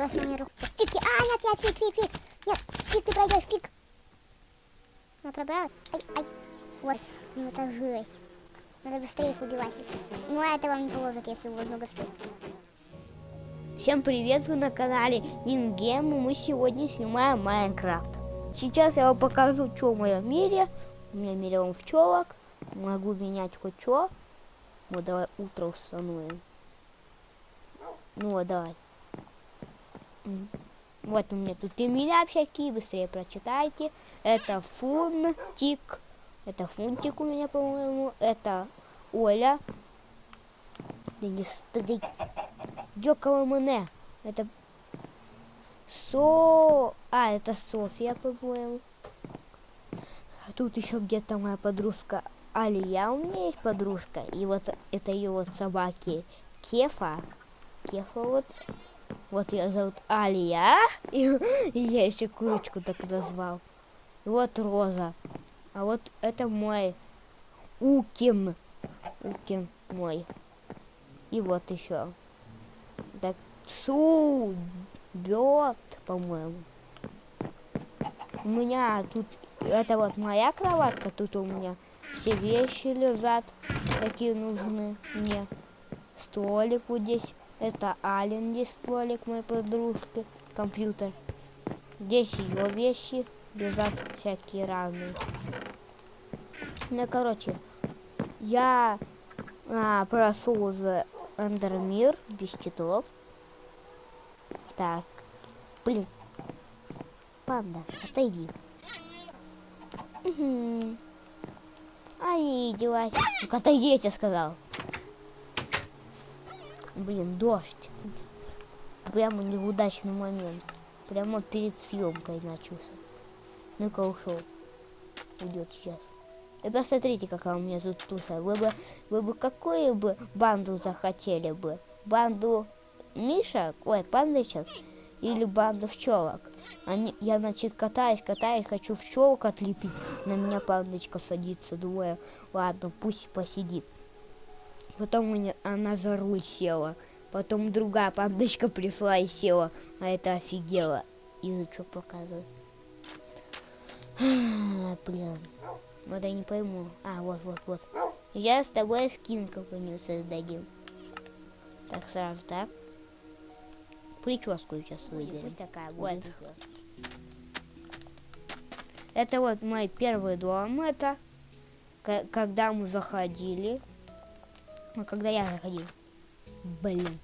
моя рука. Фиг, а, нет, нет, фиг, фиг, фиг. Нет, фиг, ты пройдешь, фиг. Я пробралась. Ай, ай. Вот, ну это жесть. Надо быстрее их убивать. Ну, а это вам не поможет, если вас много спит. Всем привет, вы на канале Ингем, и мы сегодня снимаем Майнкрафт. Сейчас я вам покажу, что в моем мире. У меня миллион пчелок, могу менять хоть что. Вот давай утро установим. Ну вот, давай. Вот у меня тут имена всякие, быстрее прочитайте. Это Фунтик. Это Фунтик у меня, по-моему. Это Оля. Да не стыдить. Дёкова мене. Это Со... А, это София, по-моему. А Тут еще где-то моя подружка Алия. У меня есть подружка. И вот это ее вот собаки Кефа. Кефа вот. Вот ее зовут Алия. И, я еще курочку так назвал. И вот Роза. А вот это мой Укин. Укин мой. И вот еще. Так, су, бет, по-моему. У меня тут, это вот моя кроватка, тут у меня все вещи лежат, какие нужны мне. Столик вот здесь, это Ален здесь столик моей подружки, компьютер. Здесь ее вещи лежат всякие разные. Ну, короче, я а, прошел за Эндермир без читов. Так. Блин. Панда, отойди. Угу. Ай, девайся. Ну отойди, я тебе сказал. Блин, дождь. Прямо неудачный момент. Прямо перед съемкой начался. Ну-ка ушел. Уйдет сейчас. И посмотрите, какая у меня тут туса. Вы бы, вы бы какую бы банду захотели бы? Банду Мишек, ой, пандочек или банду пчелок? Они, я, значит, катаюсь, катаюсь, хочу пчелок отлепить. На меня пандочка садится, думаю, ладно, пусть посидит. Потом она за руль села. Потом другая пандочка пришла и села. А это офигела. Язычок показывает. Блин. Вот я не пойму. А, вот, вот, вот. Я с тобой скин какой-нибудь создадим. Так, сразу так. Прическу сейчас выберем. Пусть такая вот. Это вот мой первый дом. Это когда мы заходили. А когда я заходил. Блин.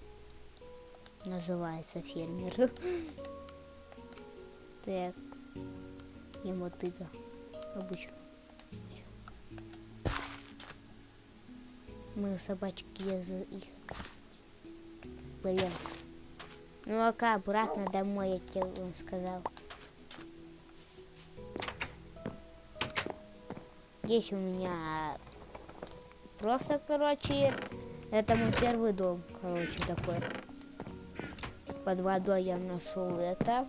Называется фермер. Так. И мотыга. Обычно. Мы собачки за их. Блин. Ну а обратно домой, я тебе вам сказал. Здесь у меня просто, короче, это мой первый дом, короче, такой. Под водой я нашел это.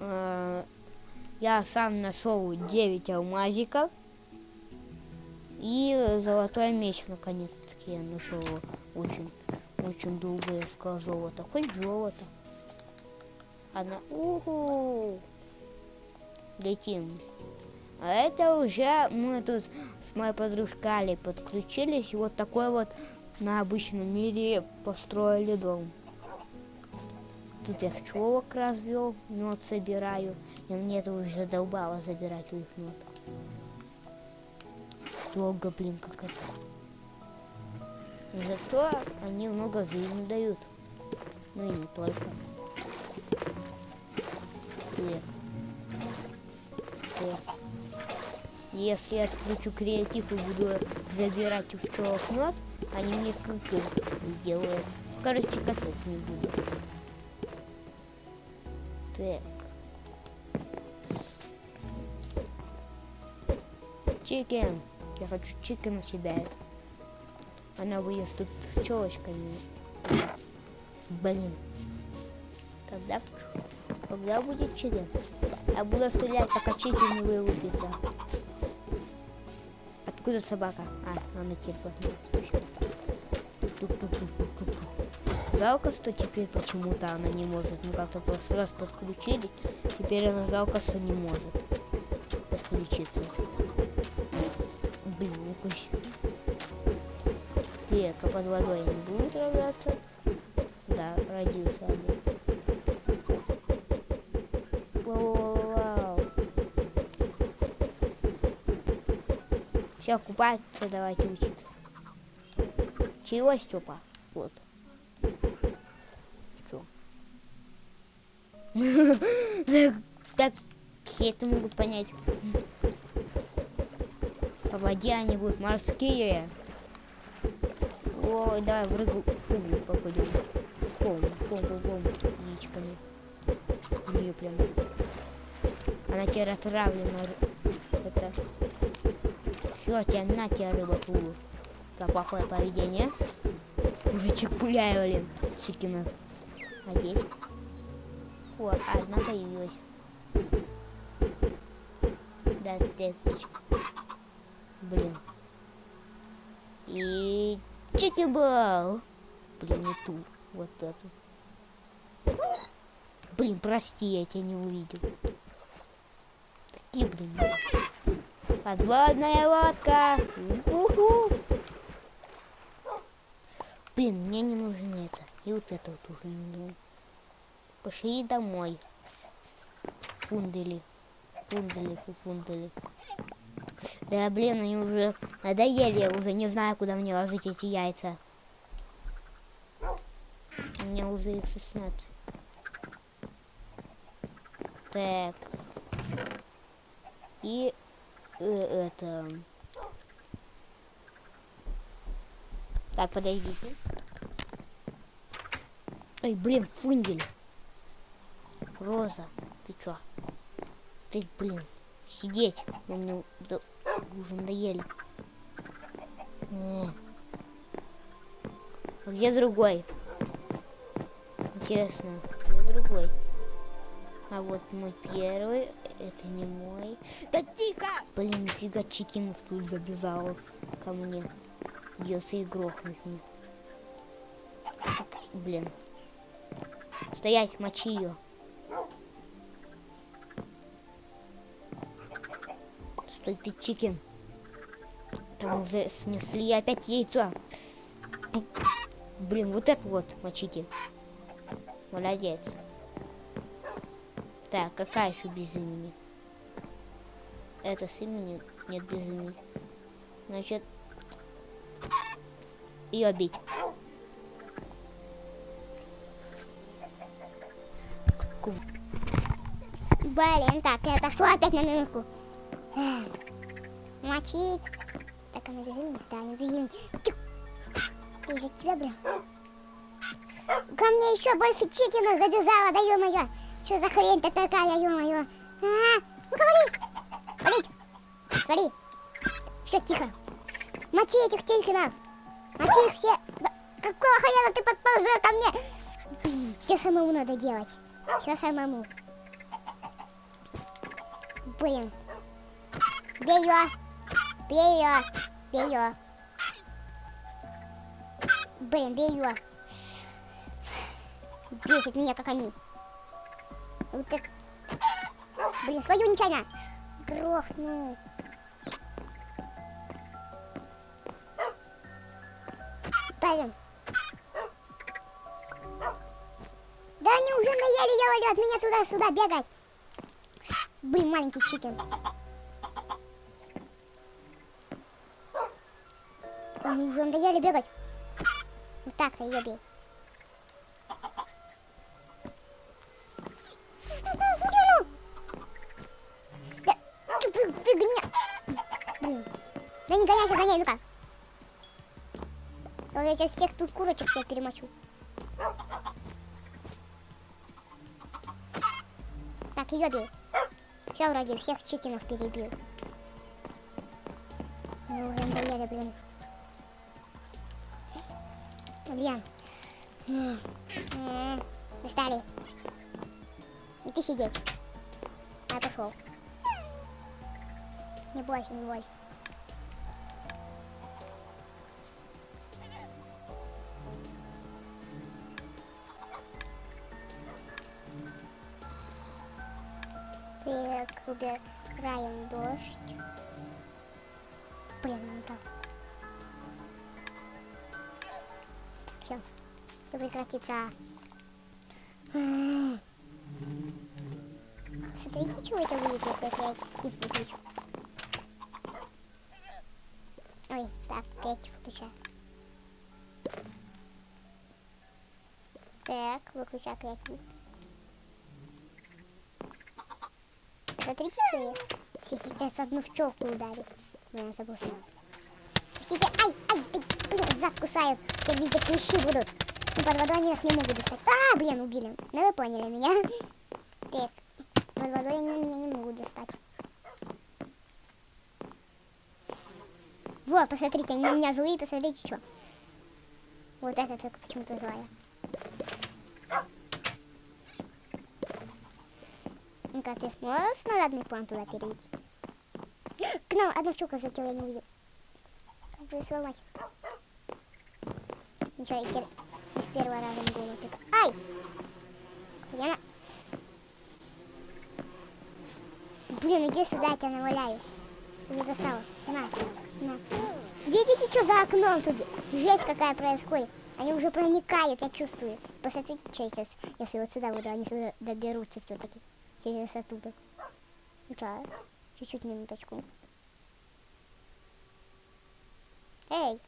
А, Я сам нашел 9 алмазиков. И золотой меч, наконец-таки, я нашел. Очень, очень долго я искал золото. Хоть золото. Она... Уху! Летим. А это уже мы тут с моей подружкой Али подключились. И вот такой вот на обычном мире построили дом. Тут я пчелок развел, мед собираю. И мне это уже задолбало забирать у них мед. Долго, блин, как это. Зато они много жизни дают. Ну и не только. Нет. Нет. Если я отключу креатив и буду забирать у пчелок мед, они мне кык делают. Короче, капец не буду. Так. Чикен. Я хочу чикена себя. Она выест тут пчелочками. Блин. Когда, пч- когда будет chicken? Я буду стрелять, пока chicken не вылупится. Откуда собака? А, она. Тук-тук-тук-тук-тук. жалко, что теперь почему-то она не может. Мы как-то прошлый раз подключили, теперь она жалко, что не может подключиться. Блин, якось. Так, а под водой не будут рожаться? Да, родился один. Все, купаться, давайте учиться. Чего, Степа? Вот. Чё? Так, так все это могут понять. По воде они будут морские. Ой, давай в рыгу, фугу попадем. Бом, бом, бом, бом, яичками. В нее прям. Она теперь отравлена. Все, тебя на тебя рыба фугу. За плохое поведение. Уже чекпуляю, блин, чикина. А здесь? О, одна появилась. Да, текочка. Блин. И чикибал. Блин, не ту. Вот эту. Блин, прости, я тебя не увидел. Такие, блин. Подводная лодка. Уху. Блин, мне не нужно это. И вот это вот уже не нужно. Пошли домой. Фундели. Фундели, фу, фундели. Да, блин, они уже надоели. Я уже не знаю, куда мне ложить эти яйца. У меня уже их 16. Так. И это... Так, подождите. Ой, блин, фундель. Роза, ты чё? Ты, блин, сидеть. Вы мне да- уже надоели. Э. А где другой? Интересно, где другой? А вот мой первый, это не мой. Да тихо! Блин, нифига Чикинов тут забежал ко мне. Придется и грохнуть мне. Блин. Стоять, мочи ее. Стой ты, Чикин. Там уже снесли опять яйцо. Блин, вот это вот мочите. Молодец. Так, какая еще без имени? Это с имени? Нет, без имени. Значит, ее бить. Блин, так, это что опять на минутку? Мочить. Так, она без имени? Да, не без имени. Из-за тебя, блин. Ко мне еще больше чикинов забежала, да ё-моё. Что за хрень-то такая, ё-моё. А, ну-ка, вали. Валить. Смотри. Все, тихо. Мочи этих чикинов. Мочи их все. Какого хрена ты подползла ко мне? Все самому надо делать. Все самому. Блин. Бей ее. Бей ее. Бей ее. Блин, бей ее. Бесит меня, как они. Вот это... Блин, свою нечаянно. Грохнул. Блин. Да они уже наели, я от меня туда-сюда бегать. Блин, маленький чикен. Они уже надоели бегать. Вот так-то ее бей. Не ну-ка. Я сейчас всех тут курочек всех перемочу. Так, ее бей. Все, вроде всех чикинов перебил. Они уже надоели, блин. Блин. Не. М, Достали. И ты сидеть. А, пошел. Не бойся, не бойся. Так, убираем дождь. Блин, не так. Все. Все прекратится. Смотрите, что это будет, если я креатив выключу. Ой, так, креатив включаю. Так, выключаю креатив. Смотрите, что я сейчас одну в челку ударю. Я забыл. Простите, ай, ай, блин, зад кусаю. Все везде клещи будут. Ну, под водой они нас не могут достать. А, блин, убили. Ну, вы поняли меня. Так, под водой они меня не могут достать. Вот, посмотрите, они у меня злые, посмотрите, что. Вот это только почему-то злая. Ну-ка, ты сможешь снарядный план туда перейти? К нам одна щука залетела, я не увидел. Как бы сломать? Ничего, я теперь не с первого раза не буду. Так... Ай! Я... Блин, иди сюда, я тебя наваляю. Уже достала. На, на. Видите, что за окном тут? Жесть какая происходит. Они уже проникают, я чувствую. Посмотрите, что сейчас, если вот сюда буду, они сюда доберутся все-таки. Через оттуда. Сейчас. Чуть-чуть минуточку. Эй!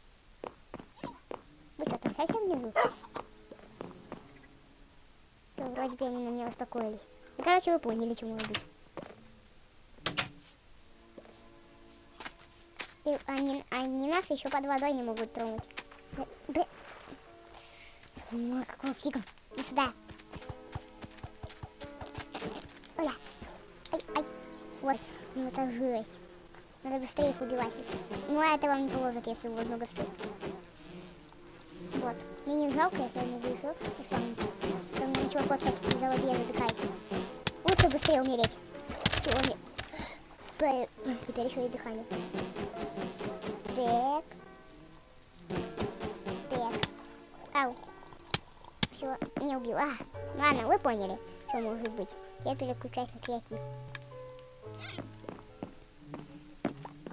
Вы что, там совсем внизу? Ну, вроде бы они на меня успокоились. Ну, короче, вы поняли, чему быть. И они, они нас еще под водой не могут тронуть. Блин. Ну, какого фига? Иди сюда. Вот. Ну, это жесть. Надо быстрее их убивать. Ну, а это вам не поможет, если вас много штук. Вот. Мне не жалко, если я не выжил. Там, мне чувак, кстати, за воде затыкает. Лучше быстрее умереть. Чего мне... Теперь еще и дыхание. Так. Так. Ау. Все, не убил. А, ладно, вы поняли, что может быть. Я переключаюсь на креатив.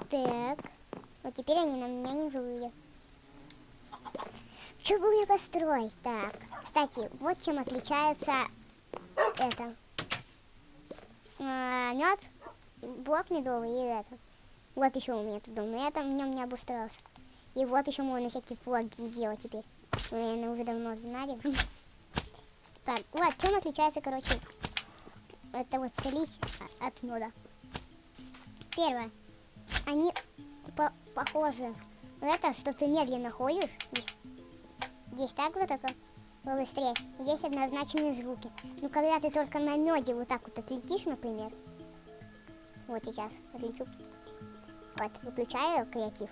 Так. Вот теперь они на меня не злые. Что бы мне построить? Так. Кстати, вот чем отличается это. А, мед, блок медовый и это. Вот еще у меня тут дом, но я там в нем не обустроился. И вот еще можно всякие флаги делать теперь. Вы, наверное, уже давно знали. Так, вот, чем отличается, короче, это вот слизь от меда. Первое. Они по похожи. Это, что ты медленно ходишь. Здесь, здесь так вот только быстрее. Есть однозначные звуки. Но когда ты только на меде вот так вот отлетишь, например. Вот сейчас отлечу. Вот, выключаю креатив.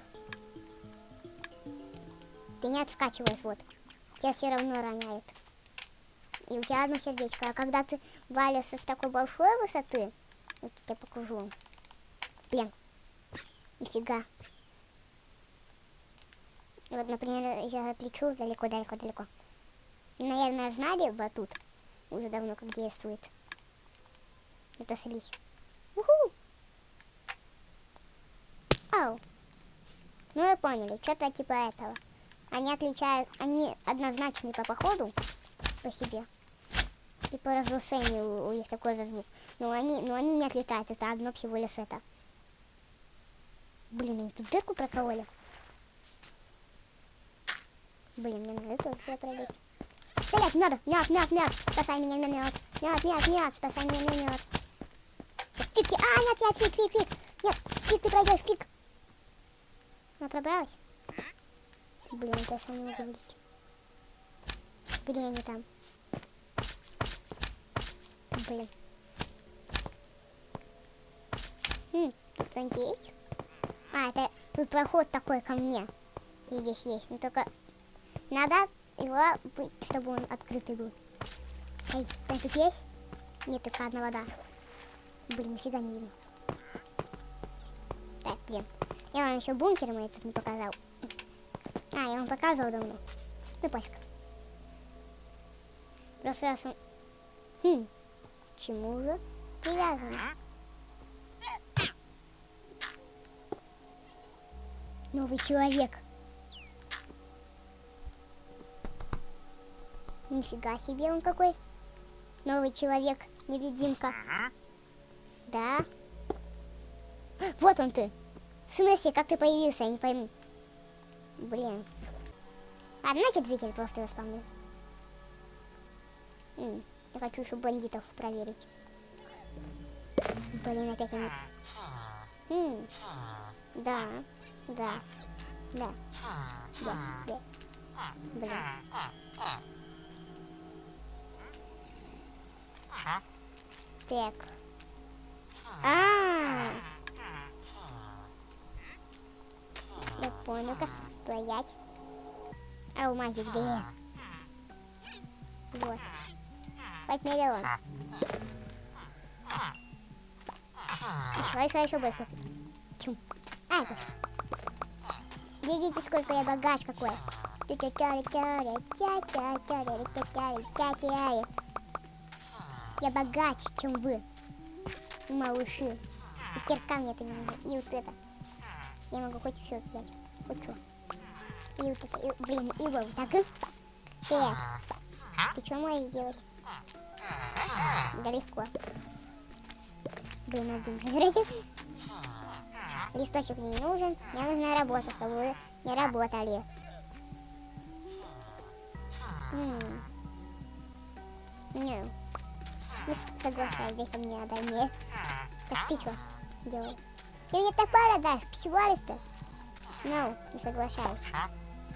Ты не отскачиваешь, вот. Тебя все равно роняет. И у тебя одно сердечко. А когда ты валишься с такой большой высоты, вот я покажу. Блин, нифига. Вот, например, я отлечу далеко-далеко-далеко. Наверное, знали батут. Уже давно как действует. Это слизь. Уху! Ау. Ну, вы поняли, что-то типа этого. Они отличают, они однозначны по походу, по себе. И по разрушению у них такой же звук. Но они, но они не отлетают, это одно всего лишь это. Блин, они тут дырку прокололи. Блин, мне надо тоже сюда пролезть. Стрелять надо! Мят, мят, мят! Спасай меня, мят! Мят, мят, мят! Спасай меня, мят! Фиг, фиг! А, нет, нет, фиг, фиг, фиг! Нет, фиг, ты пройдешь, фиг! Она пробралась? Блин, это я сам не могу вылезть. Где они там? Блин. Хм, тут кто-нибудь есть? А, это тут проход такой ко мне. И здесь есть. Но только надо его, чтобы он открытый был. Эй, кто тут есть? Нет, только одна вода. Блин, нифига не видно. Так, блин. Я вам еще бункер мой тут не показал. А, я вам показывал давно. Ну, пофиг. Просто раз он... Хм, чему же привязан? Новый человек. Нифига себе он какой. Новый человек, невидимка. Да. Вот он ты. В смысле, как ты появился, я не пойму. Блин. А, значит, зритель просто заспавнил. М, Я хочу еще бандитов проверить. Блин, опять они... М, Да, да, да, да, да. Блин. Так. А, я понял, как стоять. А у маги где? Вот. Хоть миллион. Еще, еще, еще больше. Чум. А, это. Видите, сколько я богач какой. Я богаче, чем вы, малыши. И кирка мне это не нужно. И вот это. Я могу хоть все взять. Хоть что. И вот это. И, блин, и вот так. Так. Ты что можешь делать? Да легко. Блин, один заберите. Листочек не нужен. Мне нужна работа, чтобы вы не работали. Не. Не соглашаюсь, ко мне отдай мне. Так ты что делаешь? Ты мне топор отдашь, псевалиста? Ну, не соглашаюсь.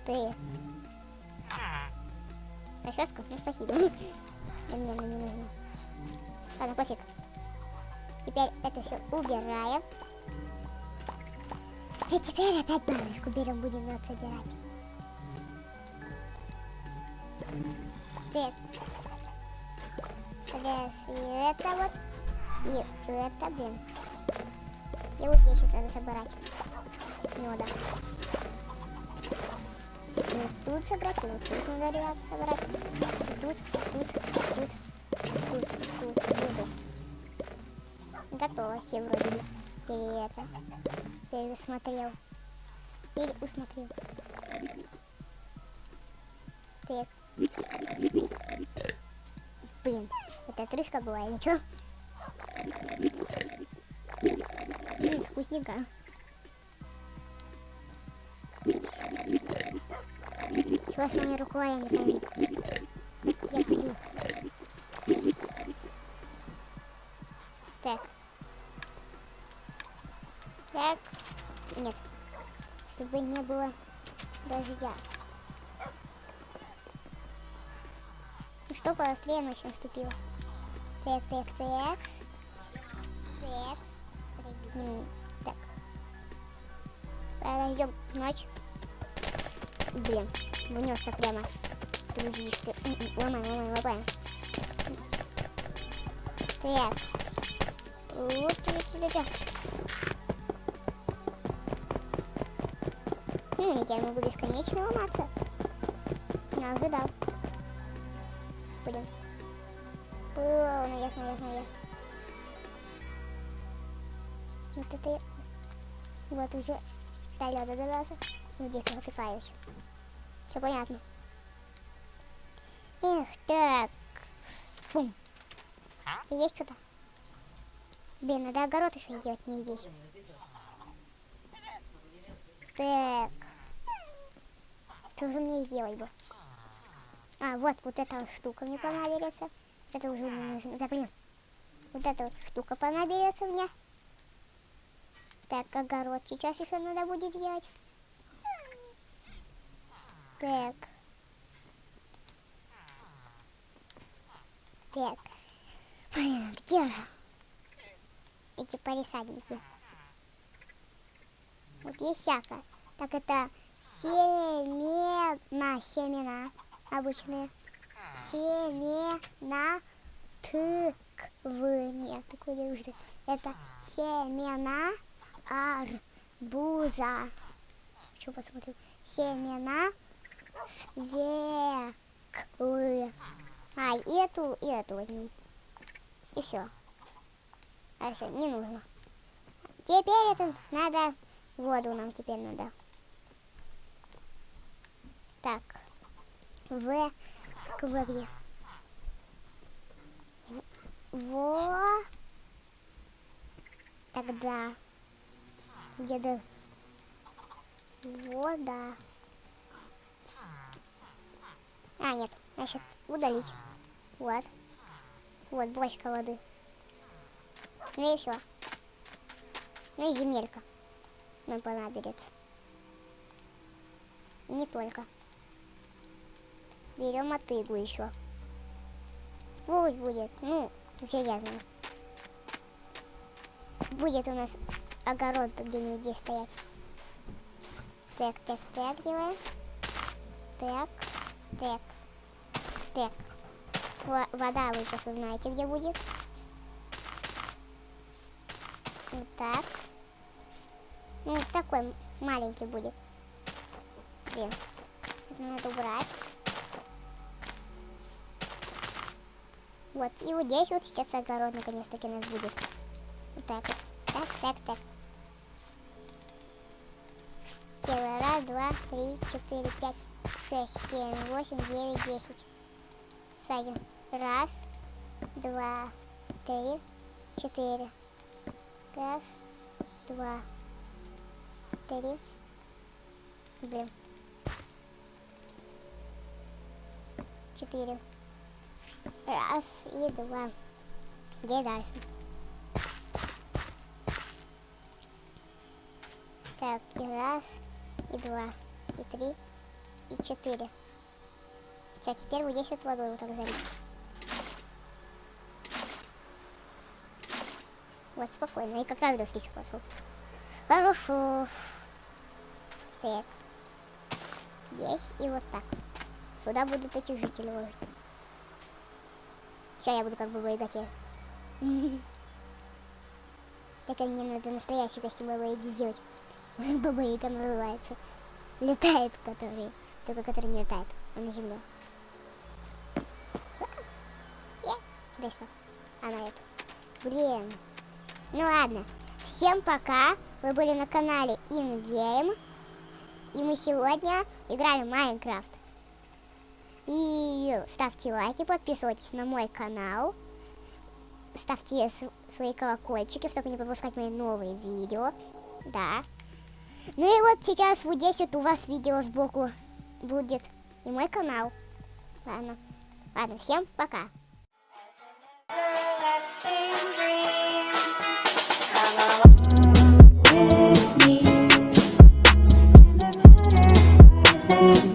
Ты. Расческу? Ну, спасибо. Мне она не нужна. Ладно, пофиг. Теперь это все убираем. И теперь опять баночку берем, будем мед собирать. Так. Сейчас и это вот. И это, блин. И вот здесь вот надо собирать. Меда. И вот тут собрать, и вот тут надо ребят собрать. И тут, тут, тут, тут, тут, тут. Готово все вроде бы. Или это. Пересмотрел. Переусмотрел. Так. Блин, это крышка была или что? М, Вкусненько. Чего с моей рукой, я не пойму. Я пью. Чтобы не было дождя. Ну что, побыстрее ночь наступила. Так, так, так. Так. Так. Подождем ночь. Блин, внесся прямо. М, Ломай, ломай, ломай. Так. Вот, вот, вот, вот. Ну, я могу бесконечно ломаться. Не ожидал. Блин. Было, ясно, ясно, ясно. Вот это я... Вот уже до лёда добрался. Где я вытыкаюсь. Все понятно. Эх, так. Фу. Есть что-то? Блин, надо огород еще сделать, не здесь. Так. Что же мне сделать бы? А, вот, вот эта штука мне понадобится. Это уже не нужно. Да, блин. Вот эта вот штука понадобится мне. Так, огород сейчас еще надо будет делать. Так. Так. Блин, где же? Эти полисадники. Вот есть всякое. Так это семена, семена обычные. Семена тыквы. Нет, такой не. Это семена арбуза. Что посмотрим? Семена свеклы. А, и эту, и эту возьмем. И все. А все, не нужно. Теперь это надо, воду нам теперь надо. Так. В квари. Во. Тогда. Где-то. Вода. А, нет. Значит, удалить. Вот. Вот, бочка воды. Ну и все. Ну и земелька. Нам понадобится. И не только. Берем мотыгу еще. Пусть будет. Ну, я знаю. Будет у нас огород где-нибудь здесь стоять. Так, так, так делаем. Так, так, так. Во- Вода вы сейчас узнаете, где будет. Вот так. Ну, вот такой маленький будет. Блин. Это надо убрать. Вот, и вот здесь вот сейчас огород наконец-таки у нас будет. Вот так вот. Так, так, так. Первый раз, два, три, четыре, пять, шесть, семь, восемь, девять, десять. Садим. Раз, два, три, четыре. Раз, два, три. Блин. Четыре. Раз и два. Где дальше? Так, и раз, и два, и три, и четыре. Все, теперь вот здесь вот водой вот так залить. Вот, спокойно. И как раз до встречи пошел. Хорошо. Так. Здесь и вот так. Сюда будут эти жители ложить. Сейчас я буду как бы богатей. Так мне надо настоящий костюм Баба Яги сделать. Баба Яга называется. Летает, который. Только который не летает, а на земле. Да что? Она это. Блин. Ну ладно. Всем пока. Вы были на канале InGame. И мы сегодня играли в Майнкрафт. И ставьте лайки, подписывайтесь на мой канал. Ставьте свои колокольчики, чтобы не пропускать мои новые видео. Да. Ну и вот сейчас в 10 у вас видео сбоку будет. И мой канал. Ладно. Ладно, всем пока. With me.